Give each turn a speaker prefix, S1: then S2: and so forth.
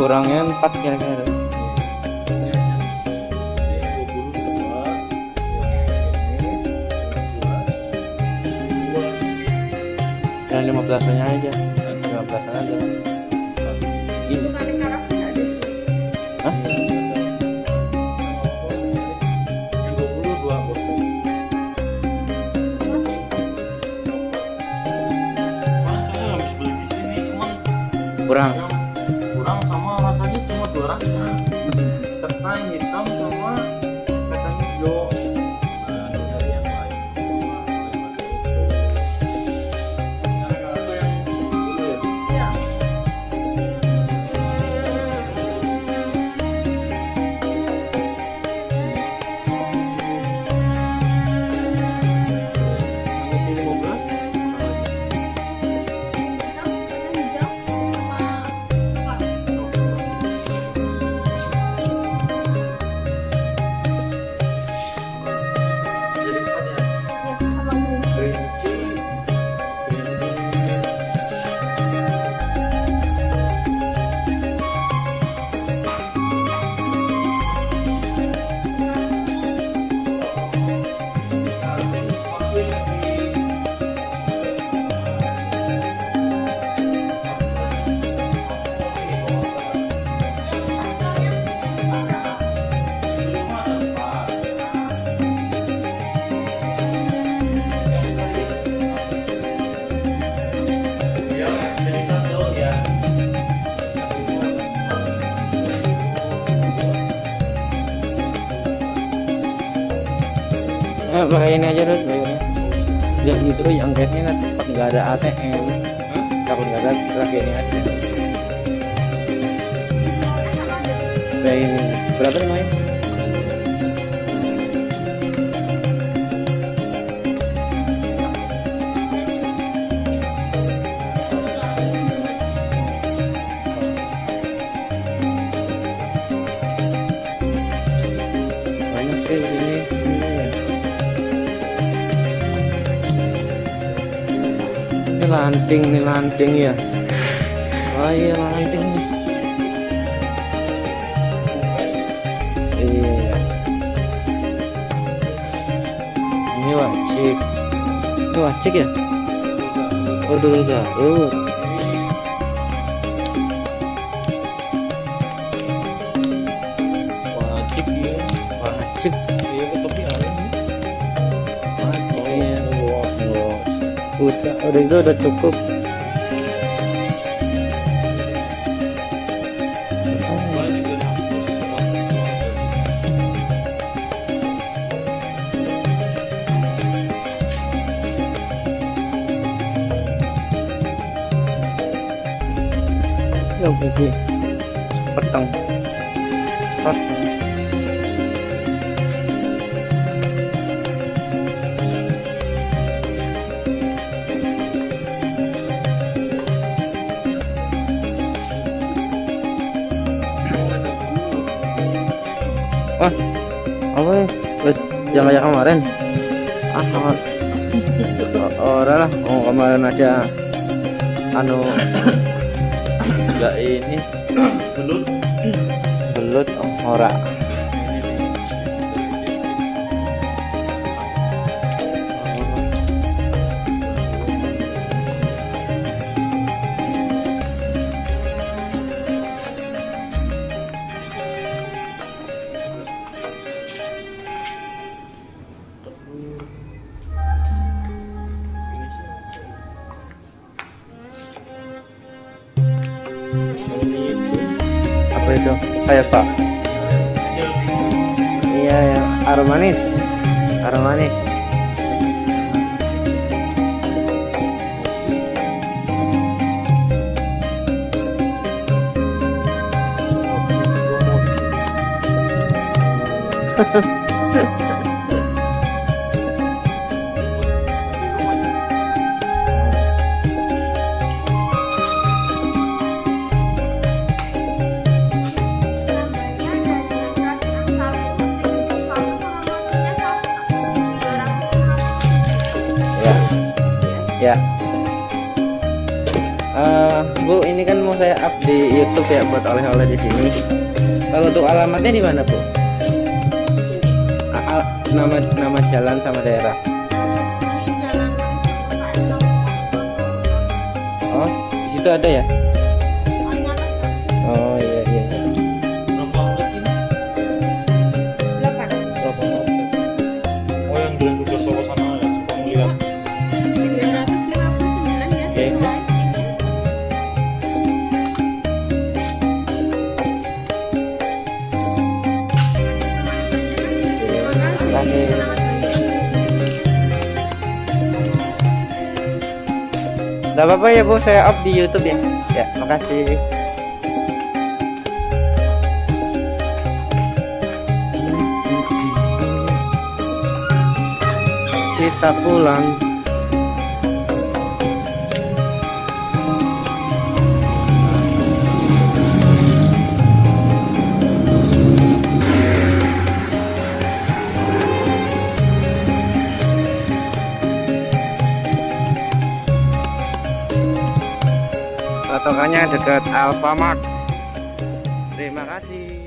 S1: kurangnya empat kira-kira. Yang lima belasannya aja. Lima belasan aja pakai ini aja dulu bayarnya ya gitu yang gasnya nanti pas nggak ada ATM takut nggak ada lagi ini aja. Kayak ini. Berapa namanya lanting nih lanting ya oh iya lanting nih. iya ini wajib ini wajib ya oh dulu garut
S2: ừ. ô.
S1: Udah udah itu udah cukup.
S2: Banyak ya.
S1: yang pergi Wah, apa ya? Eh, Yang kayak kemarin? Ah, kemarin. Orang lah, oh kemarin aja. Anu, enggak ini
S2: Belut.
S1: belut oh, ora. Apa itu? Kayak Pak. Iya, yang aroma manis. Aroma manis. Ya. Ya. Eh,
S2: up di YouTube ya buat oleh-oleh di sini. Kalau untuk alamatnya di mana, Bu?
S3: Sini.
S2: A- nama nama jalan sama daerah. Oh, di situ ada ya? Gak apa-apa ya Bu, saya up di YouTube ya. Ya, makasih. Kita pulang. Patokannya dekat Alfamart. Terima kasih.